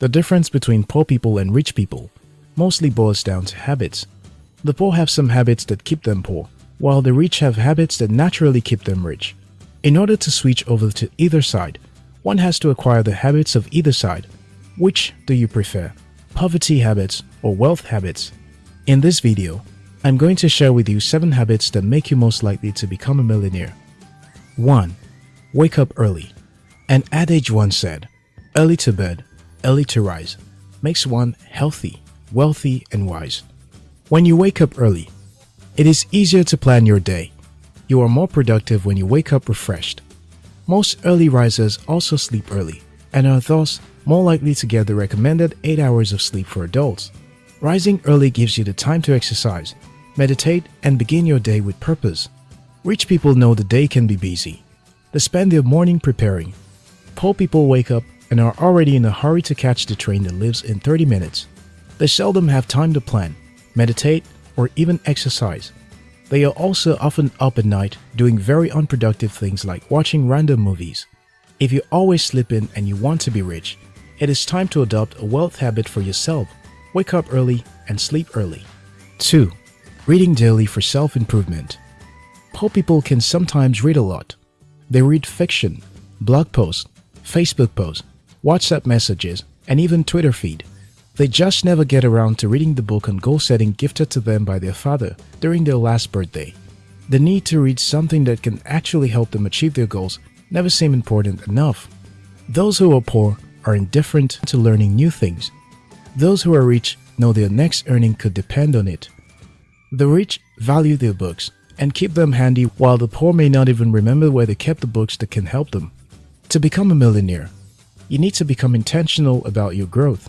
The difference between poor people and rich people mostly boils down to habits. The poor have some habits that keep them poor, while the rich have habits that naturally keep them rich. In order to switch over to either side, one has to acquire the habits of either side. Which do you prefer? Poverty habits or wealth habits? In this video, I'm going to share with you 7 habits that make you most likely to become a millionaire. 1. Wake up early. An adage once said, early to bed, early to rise, makes one healthy, wealthy and wise. When you wake up early, it is easier to plan your day. You are more productive when you wake up refreshed. Most early risers also sleep early and are thus more likely to get the recommended 8 hours of sleep for adults. Rising early gives you the time to exercise, meditate and begin your day with purpose. Rich people know the day can be busy. They spend their morning preparing. Poor people wake up and are already in a hurry to catch the train that leaves in 30 minutes. They seldom have time to plan, meditate, or even exercise. They are also often up at night doing very unproductive things like watching random movies. If you always sleep in and you want to be rich, it is time to adopt a wealth habit for yourself. Wake up early and sleep early. 2. Reading daily for self-improvement. Poor people can sometimes read a lot. They read fiction, blog posts, Facebook posts, WhatsApp messages, and even Twitter feed. They just never get around to reading the book on goal setting gifted to them by their father during their last birthday. The need to read something that can actually help them achieve their goals never seem important enough. Those who are poor are indifferent to learning new things. Those who are rich know their next earning could depend on it. The rich value their books and keep them handy while the poor may not even remember where they kept the books that can help them. To become a millionaire, you need to become intentional about your growth.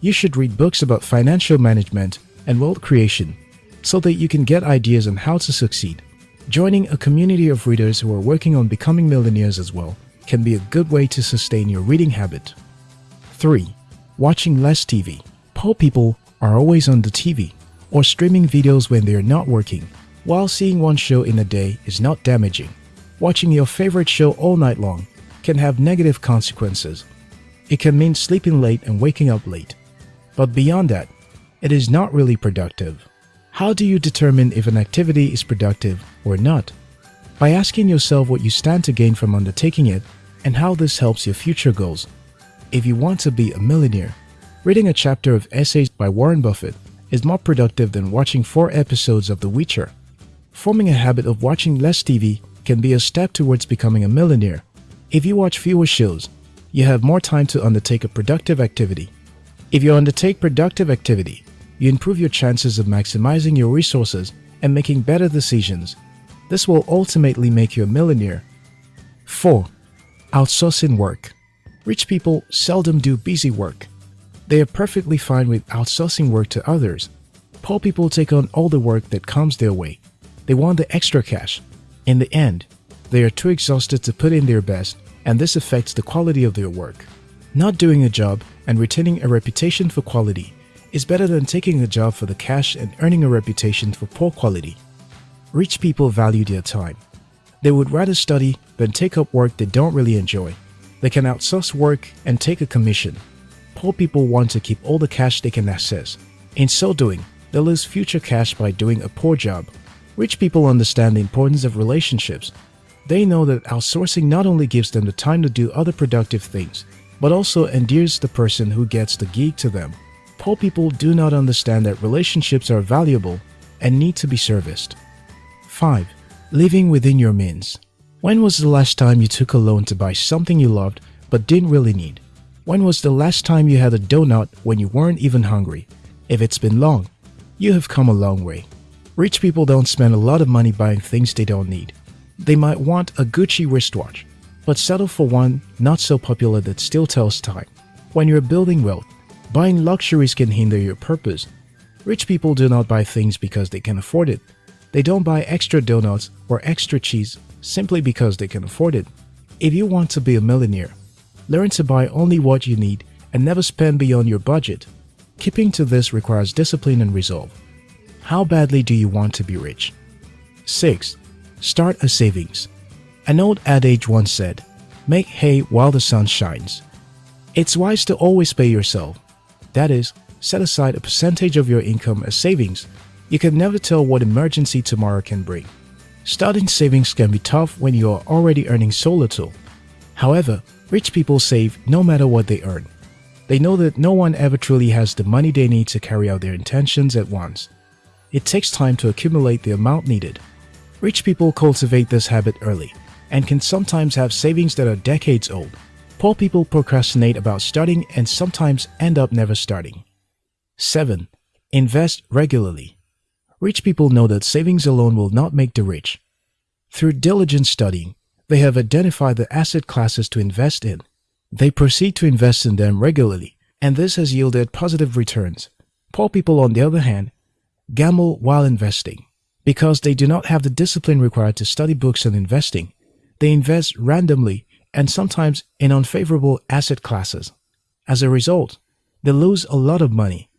You should read books about financial management and wealth creation so that you can get ideas on how to succeed. Joining a community of readers who are working on becoming millionaires as well can be a good way to sustain your reading habit. 3. Watching less TV. Poor people are always on the TV or streaming videos when they are not working. While seeing one show in a day is not damaging, watching your favorite show all night long can have negative consequences. It can mean sleeping late and waking up late. But beyond that, it is not really productive. How do you determine if an activity is productive or not? By asking yourself what you stand to gain from undertaking it and how this helps your future goals. If you want to be a millionaire, reading a chapter of essays by Warren Buffett is more productive than watching four episodes of The Witcher. Forming a habit of watching less TV can be a step towards becoming a millionaire if you watch fewer shows, you have more time to undertake a productive activity. If you undertake productive activity, you improve your chances of maximizing your resources and making better decisions. This will ultimately make you a millionaire. 4. Outsourcing work. Rich people seldom do busy work. They are perfectly fine with outsourcing work to others. Poor people take on all the work that comes their way. They want the extra cash. In the end, they are too exhausted to put in their best and this affects the quality of their work. Not doing a job and retaining a reputation for quality is better than taking a job for the cash and earning a reputation for poor quality. Rich people value their time. They would rather study than take up work they don't really enjoy. They can outsource work and take a commission. Poor people want to keep all the cash they can access. In so doing, they'll lose future cash by doing a poor job. Rich people understand the importance of relationships they know that outsourcing not only gives them the time to do other productive things, but also endears the person who gets the gig to them. Poor people do not understand that relationships are valuable and need to be serviced. 5. Living within your means. When was the last time you took a loan to buy something you loved but didn't really need? When was the last time you had a donut when you weren't even hungry? If it's been long, you have come a long way. Rich people don't spend a lot of money buying things they don't need. They might want a Gucci wristwatch, but settle for one not so popular that still tells time. When you're building wealth, buying luxuries can hinder your purpose. Rich people do not buy things because they can afford it. They don't buy extra donuts or extra cheese simply because they can afford it. If you want to be a millionaire, learn to buy only what you need and never spend beyond your budget. Keeping to this requires discipline and resolve. How badly do you want to be rich? 6. Start a savings. An old adage once said, make hay while the sun shines. It's wise to always pay yourself. That is, set aside a percentage of your income as savings. You can never tell what emergency tomorrow can bring. Starting savings can be tough when you are already earning so little. However, rich people save no matter what they earn. They know that no one ever truly has the money they need to carry out their intentions at once. It takes time to accumulate the amount needed. Rich people cultivate this habit early and can sometimes have savings that are decades old. Poor people procrastinate about starting and sometimes end up never starting. 7. Invest regularly. Rich people know that savings alone will not make the rich. Through diligent studying, they have identified the asset classes to invest in. They proceed to invest in them regularly, and this has yielded positive returns. Poor people, on the other hand, gamble while investing. Because they do not have the discipline required to study books on investing, they invest randomly and sometimes in unfavorable asset classes. As a result, they lose a lot of money.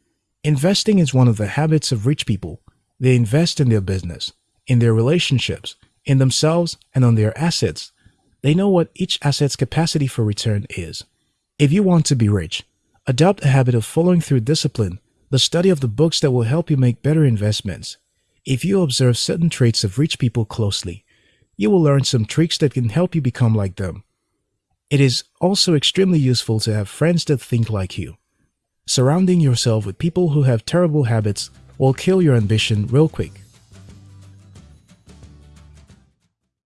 Investing is one of the habits of rich people. They invest in their business, in their relationships, in themselves, and on their assets. They know what each asset's capacity for return is. If you want to be rich, adopt a habit of following through discipline, the study of the books that will help you make better investments. If you observe certain traits of rich people closely, you will learn some tricks that can help you become like them. It is also extremely useful to have friends that think like you. Surrounding yourself with people who have terrible habits will kill your ambition real quick.